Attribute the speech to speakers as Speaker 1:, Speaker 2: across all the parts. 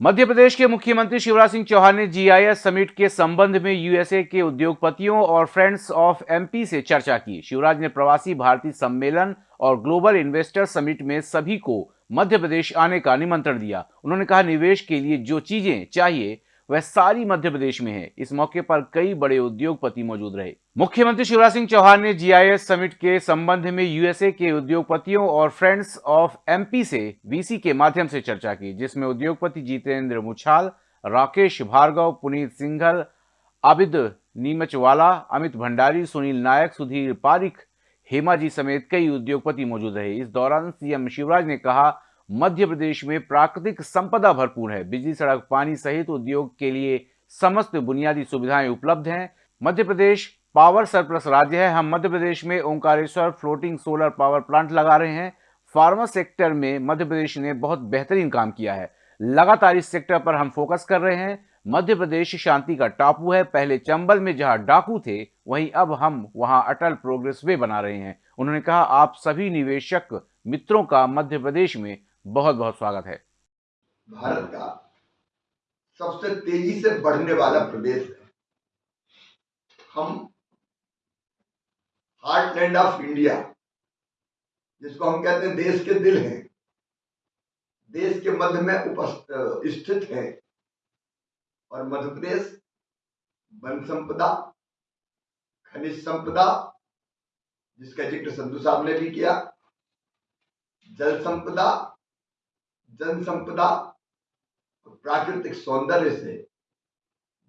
Speaker 1: मध्य प्रदेश के मुख्यमंत्री शिवराज सिंह चौहान ने जीआईएस समिट के संबंध में यूएसए के उद्योगपतियों और फ्रेंड्स ऑफ़ एमपी से चर्चा की। शिवराज ने प्रवासी भारतीय सम्मेलन और ग्लोबल इन्वेस्टर समिट में सभी को मध्य प्रदेश आने का निमंत्रण दिया। उन्होंने कहा, निवेश के लिए जो चीज़ें चाहिए वह सारी मध्य प्रदेश में है। इस मौके पर कई बड़े उद्योगपति मौजूद रहे। मुख्यमंत्री शिवराज सिंह चौहान ने जीआईएस समिट के संबंध में यूएसए के उद्योगपतियों और फ्रेंड्स ऑफ़ एमपी से वीसी के माध्यम से चर्चा की, जिसमें उद्योगपति जितेंद्र मुछाल, राकेश भार्गव, पुनीत सिंघल, आबिद नीमचवाला, अमित भंडारी, सुनील नायक, सुधीर पारिक हेमा जी समेत कई उद्योगपति मौजूद रहे। इस दौरान सीएम शिवराज ने कहा मध्य प्रदेश में प्राकृतिक संपदा भरपूर है। बिजली सड़क, पानी सहित उद्योग के लिए समस्त बुनियादी सुविधाएँ उपलब्ध हैं। मध्य प्रदेश पावर सरप्लस राज्य है। हम मध्य प्रदेश में Omkareshwar floating solar power plant लगा रहे हैं। फार्मा सेक्टर में मध्य प्रदेश ने बहुत बेहतरीन काम किया है। लगातार इस सेक्टर पर हम फोकस कर रहे हैं। मध्य प्रदेश शांति का टापू है। पहले चंबल में जहाँ डाकू थे, वहीं अब हम वहाँ अटल प्रोग्रेस वे बना रहे हैं। उन्होंने कहा, आप सभी निवेशक मित्रों का मध्य प्रदेश में बहुत बहुत स्वागत है।
Speaker 2: भारत का सबसे तेज़ी से बढ़ने वाला प्रदेश है। हम हार्टलैंड ऑफ़ इंडिया जिसको हम कहते हैं देश के दिल हैं, देश के मध्य में उपस्थित है और मध्य प्रदेश वन संपदा, खनिज संपदा, जिसका ज़िक्र संधु साहब ने भी किया, जल संपदा जन संपदा प्राकृतिक सौंदर्य से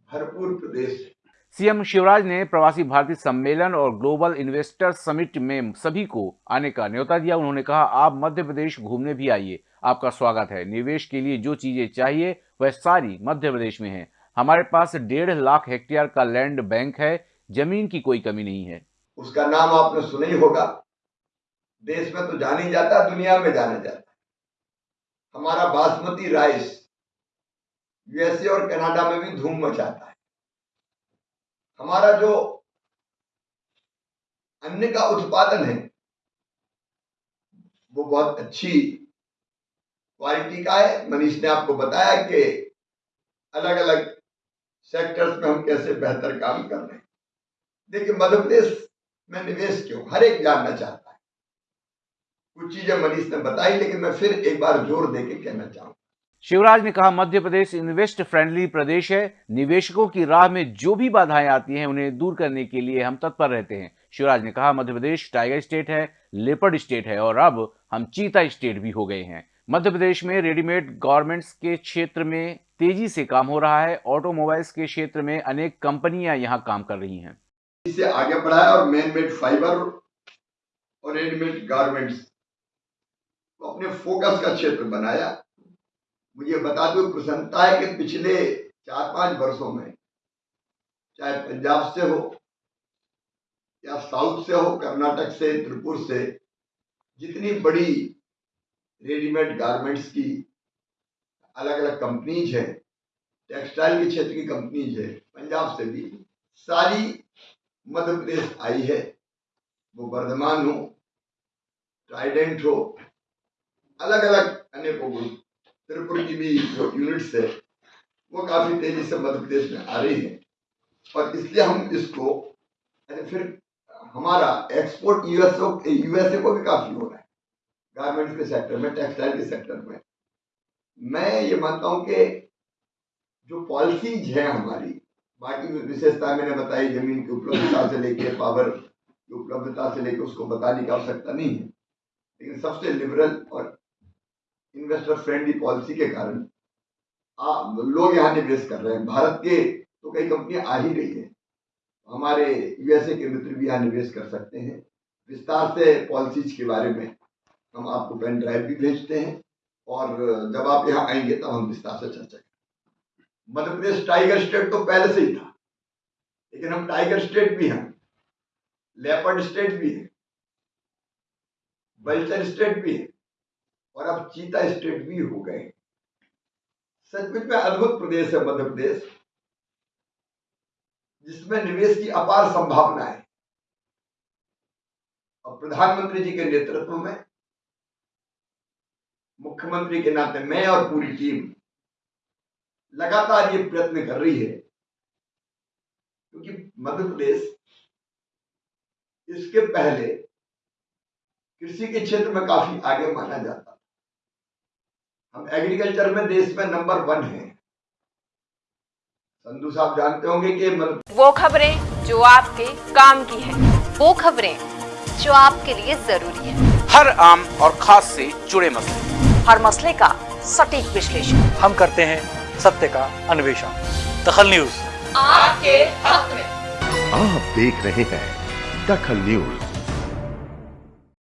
Speaker 2: भरपूर प्रदेश है।
Speaker 1: सीएम शिवराज ने प्रवासी भारतीय सम्मेलन और ग्लोबल इन्वेस्टर समिट में सभी को आने का न्योता दिया। उन्होंने कहा आप मध्य प्रदेश घूमने भी आइए। आपका स्वागत है। निवेश के लिए जो चीज़ें चाहिए वह सारी मध्य प्रदेश में है। हमारे पास डेढ़ लाख हेक्टेयर का लैंड बैंक है। ज़मीन की कोई कमी नहीं है।
Speaker 2: उसका नाम आपने सुना ही होगा। देश में तो जानी जाता दुनिया में जाना जाता। हमारा बासमती राइस यूएसए और कनाडा में भी धूम मचाता है। हमारा जो अन्न का उत्पादन है, वो बहुत अच्छी क्वालिटी का है। मनीष ने आपको बताया कि अलग अलग सेक्टर्स में हम कैसे बेहतर काम कर रहे हैं। देखिए मध्य प्रदेश में निवेश क्यों? हर एक जानना चाहता कुछ चीज़ें मनीष ने बताई लेकिन मैं फिर एक बार ज़ोर देके कहना चाहूँगा।
Speaker 1: शिवराज ने कहा मध्य प्रदेश इन्वेस्ट फ्रेंडली प्रदेश है। निवेशकों की राह में जो भी बाधाएँ आती हैं उन्हें दूर करने के लिए हम तत्पर रहते हैं। शिवराज ने कहा मध्य प्रदेश टाइगर स्टेट है लेपर्ड स्टेट है और अब हम चीता स्टेट भी हो गए हैं। मध्य प्रदेश में रेडीमेड गारमेंट्स के क्षेत्र में तेज़ी से काम हो रहा है। ऑटोमोबाइल्स के क्षेत्र में अनेक कंपनियाँ यहाँ काम कर रही हैं।
Speaker 2: इसे आगे बढ़ाया और मैन मेड फाइबर और रेडीमेड गारमेंट्स अपने फोकस का क्षेत्र बनाया। मुझे बता दो प्रसन्नता है कि पिछले चार पाँच वर्षों में, चाहे पंजाब से हो, या साउथ से हो, कर्नाटक से, त्रिपुर से, जितनी बड़ी रेडीमेड गारमेंट्स की अलग अलग कंपनीज़ है टेक्सटाइल के क्षेत्र की कंपनीज़ है, पंजाब से भी, सारी मध्य प्रदेश आई है। वो वर्धमान हो ट्राइडेंट हो अलग अलग अनेकों गुण त्रिपुर की भी जो यूनिट्स है, वो काफ़ी तेज़ी से मध्य प्रदेश में आ रही है। और इसलिए हम इसको फिर हमारा एक्सपोर्ट यूएसओ यूएसए को भी काफ़ी हो रहा है। गारमेंट्स के सेक्टर में टेक्सटाइल के सेक्टर में। मैं ये मानता हूँ कि जो पॉलिसीज़ है हमारी, बाकी विशेषता मैंने बताई, ज़मीन की उपलब्धता से लेके पावर की उपलब्धता से लेके, उसको बताने की आवश्यकता नहीं है। लेकिन सबसे लिबरल और इन्वेस्टर फ्रेंडली पॉलिसी के कारण लोग यहाँ निवेश कर रहे हैं। भारत के तो कई कंपनियाँ आ ही रही है। हमारे यूएसए के मित्र भी यहाँ निवेश कर सकते हैं। विस्तार से पॉलिसीज़ के बारे में हम आपको पेन ड्राइव भी भेजते हैं और जब आप यहाँ आएँगे तब हम विस्तार से चर्चा करेंगे। मध्य प्रदेश टाइगर स्टेट तो पहले से ही था, लेकिन हम टाइगर स्टेट भी हैं लेपर्ड स्टेट भी है बल्चर स्टेट भी है। और अब चीता स्टेट भी हो गए सचमुच में अद्भुत प्रदेश है मध्य प्रदेश, जिसमें निवेश की अपार संभावना है। और प्रधानमंत्री जी के नेतृत्व में, मुख्यमंत्री के नाते मैं और पूरी टीम लगातार ये प्रयत्न कर रही है, क्योंकि मध्य प्रदेश इसके पहले कृषि के क्षेत्र में काफ़ी आगे माना जाता। हम एग्रीकल्चर में देश में नंबर वन है। संधु साहब जानते होंगे कि
Speaker 3: वो खबरें जो आपके काम की है।
Speaker 4: वो खबरें जो आपके लिए ज़रूरी है।
Speaker 1: हर आम और खास से जुड़े मसले।
Speaker 4: हर मसले का सटीक विश्लेषण।
Speaker 5: हम करते हैं सत्य का अन्वेषण। दखल न्यूज़।
Speaker 3: आपके हक में।
Speaker 6: आप देख रहे हैं दखल न्यूज़।